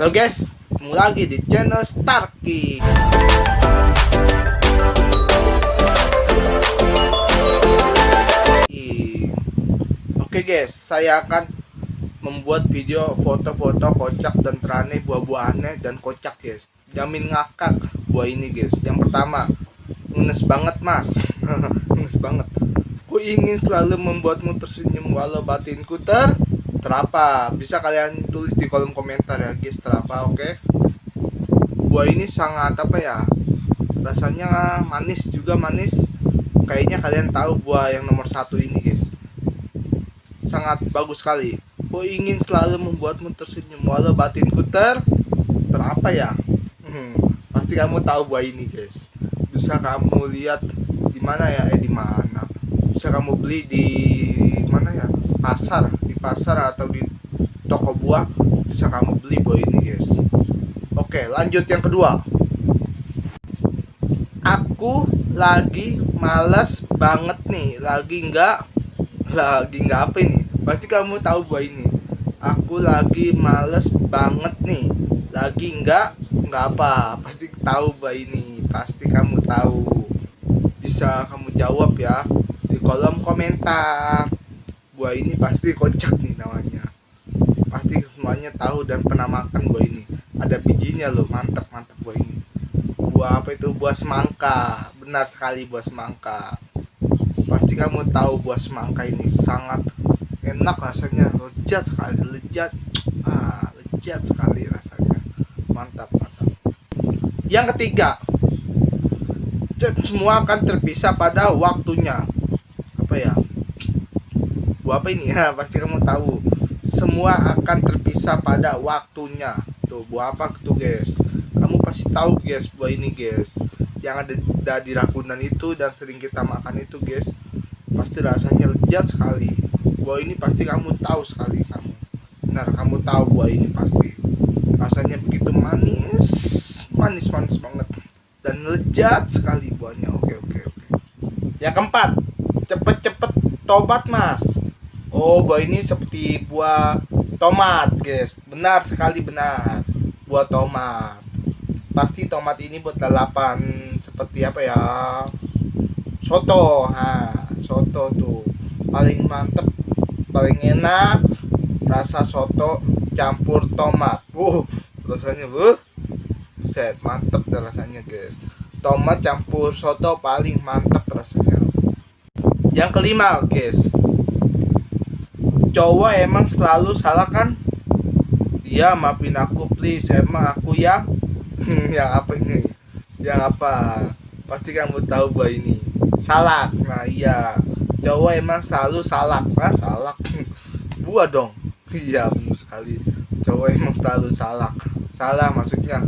Halo guys, ketemu lagi di channel Starky. Oke guys, saya akan membuat video foto-foto kocak dan terane buah-buah aneh dan kocak guys. Jamin ngakak buah ini guys. Yang pertama, ngenes banget mas, ngenes banget. Ku ingin selalu membuatmu tersenyum walau batinku ter terapa. Bisa kalian tulis di kolom komentar ya guys terapa, oke? Buah ini sangat apa ya? Rasanya manis juga manis. Kayaknya kalian tahu buah yang nomor satu ini guys sangat bagus sekali. Ku ingin selalu membuatmu tersenyum walau batinku ter terapa ya? Hmm, pasti kamu tahu buah ini, guys. Bisa kamu lihat di mana ya? Eh di mana? Bisa kamu beli di? Pasar, di pasar atau di toko buah bisa kamu beli buah ini, guys. Oke, lanjut yang kedua. Aku lagi males banget nih, lagi nggak lagi nggak apa ini? Pasti kamu tahu buah ini. Aku lagi males banget nih lagi nggak nggak apa. Pasti tahu buah ini. Pasti kamu tahu. Bisa kamu jawab ya di kolom komentar buah ini pasti kocak nih namanya. Pasti semuanya tahu dan pernah makan buah ini. Ada bijinya loh mantap mantap buah ini. Buah apa itu? Buah semangka. Benar sekali buah semangka. Pasti kamu tahu buah semangka ini sangat enak rasanya. Lezat sekali lezat. Ah lezat sekali rasanya. Mantap mantap. Yang ketiga semua akan terpisah pada waktunya. Apa ya apa ini? Ya pasti kamu tahu. Semua akan terpisah pada waktunya. Tuh buah apa tuh guys? Kamu pasti tahu guys buah ini guys. Yang ada, di Ragunan itu dan sering kita makan itu guys pasti rasanya lezat sekali. Buah ini pasti kamu tahu sekali kamu. Benar kamu tahu buah ini pasti. Rasanya begitu manis manis manis banget. Dan lezat sekali buahnya. Oke oke oke. Yang keempat cepet cepet tobat mas oh buah ini seperti buah tomat guys. Benar sekali benar. Buah tomat. Pasti tomat ini buat lalapan seperti apa ya? Soto. Ha soto tuh. Paling mantep paling enak rasa soto campur tomat. Uh rasanya bu set mantep rasanya guys. Tomat campur soto paling mantep rasanya. Yang kelima guys cowok emang selalu salah kan? Iya maafin aku please. Emang aku yang yang apa ini? Yang apa? Pasti kamu tahu bahwa ini. Salak. Nah iya. Cowok emang selalu salak. Nah salak. Buah dong. Iya benar sekali. Cowok emang selalu salak. Salah maksudnya.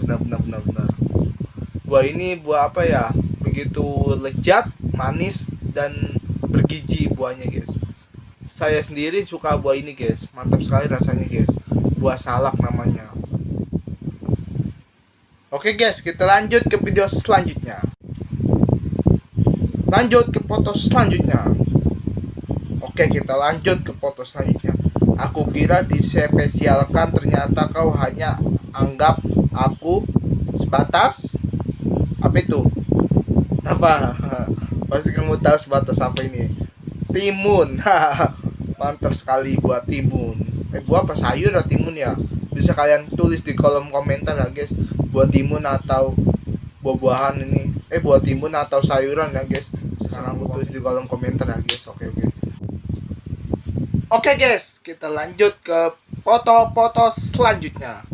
Benar benar benar benar buah ini buah apa ya? Begitu lezat manis dan bergizi buahnya guys saya sendiri suka buah ini guys mantap sekali rasanya guys buah salak namanya Oke guys, kita lanjut ke video selanjutnya. Lanjut ke foto selanjutnya. Oke, kita lanjut ke foto selanjutnya. Aku kira dispesialkan, ternyata kau hanya anggap aku sebatas apa itu? Apa? Pasti kamu tahu sebatas apa ini? Timun. Mantap sekali buat timun. Eh, buah apa? Sayur atau timun ya? Bisa kalian tulis di kolom komentar ya, guys. Buah timun atau buah-buahan ini. Eh buah timun atau sayuran ya guys. Sekarang aku tulis di kolom komentar ya guys. Oke oke. Oke guys. Kita lanjut ke foto-foto selanjutnya.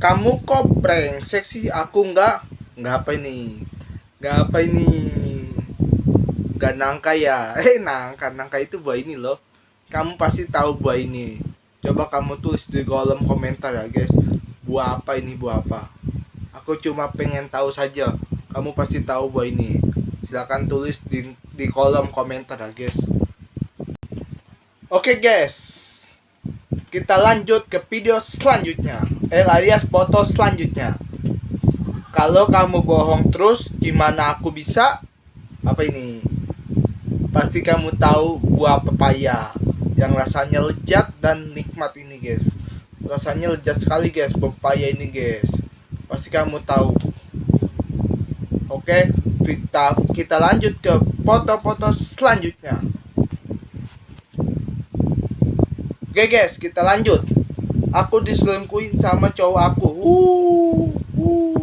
Kamu kok brengsek sih? Aku nggak. Nggak apa ini? Nggak apa ini? Nggak nangka ya? Eh nangka. Nangka itu buah ini loh kamu pasti tahu buah ini. Coba kamu tulis di kolom komentar ya guys. Buah apa ini buah apa? Aku cuma pengen tahu saja. Kamu pasti tahu buah ini. Silahkan tulis di, di kolom komentar ya guys. Oke guys. Kita lanjut ke video selanjutnya. Eh alias foto selanjutnya. Kalau kamu bohong terus gimana aku bisa? Apa ini? Pasti kamu tahu buah pepaya yang rasanya lezat dan nikmat ini guys. Rasanya lezat sekali guys. Pepaya ini guys. Pasti kamu tahu. Oke kita kita lanjut ke foto-foto selanjutnya. Oke guys kita lanjut. Aku diselingkuhin sama cowok aku. Uh, uh.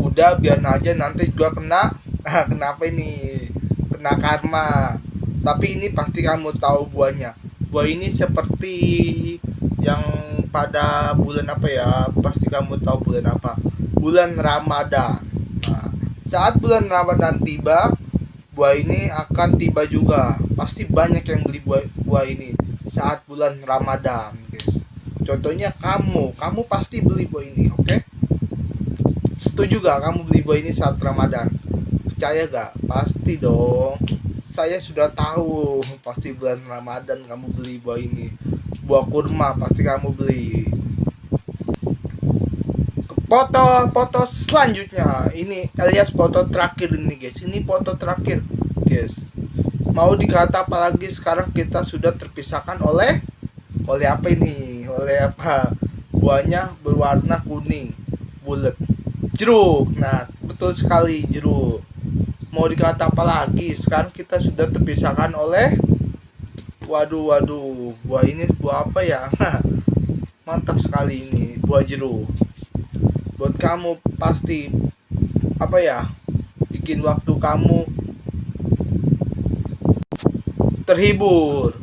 udah biar aja. Nanti juga kena. Kenapa ini? Kena karma tapi ini pasti kamu tahu buahnya. Buah ini seperti yang pada bulan apa ya? Pasti kamu tahu bulan apa? Bulan Ramadan. Nah, saat bulan Ramadan tiba buah ini akan tiba juga. Pasti banyak yang beli buah, buah ini saat bulan Ramadan guys. Contohnya kamu. Kamu pasti beli buah ini oke? Okay? setuju gak kamu beli buah ini saat Ramadan? Percaya gak pasti dong saya sudah tahu pasti bulan Ramadan kamu beli buah ini. Buah kurma pasti kamu beli. Foto foto selanjutnya. Ini alias foto terakhir ini guys. Ini foto terakhir guys. Mau dikata apalagi sekarang kita sudah terpisahkan oleh oleh apa ini? Oleh apa? Buahnya berwarna kuning bulat. Jeruk. Nah betul sekali jeruk mau dikata apa lagi? Sekarang kita sudah terpisahkan oleh waduh waduh buah ini buah apa ya? Mantap sekali ini buah jeruk. Buat kamu pasti apa ya? Bikin waktu kamu terhibur.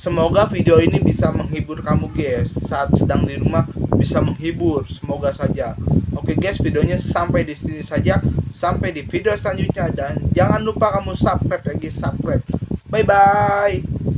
Semoga video ini bisa menghibur kamu guys. Saat sedang di rumah bisa menghibur. Semoga saja oke guys videonya sampai di sini saja. Sampai di video selanjutnya. Dan jangan lupa kamu subscribe lagi subscribe. Bye bye.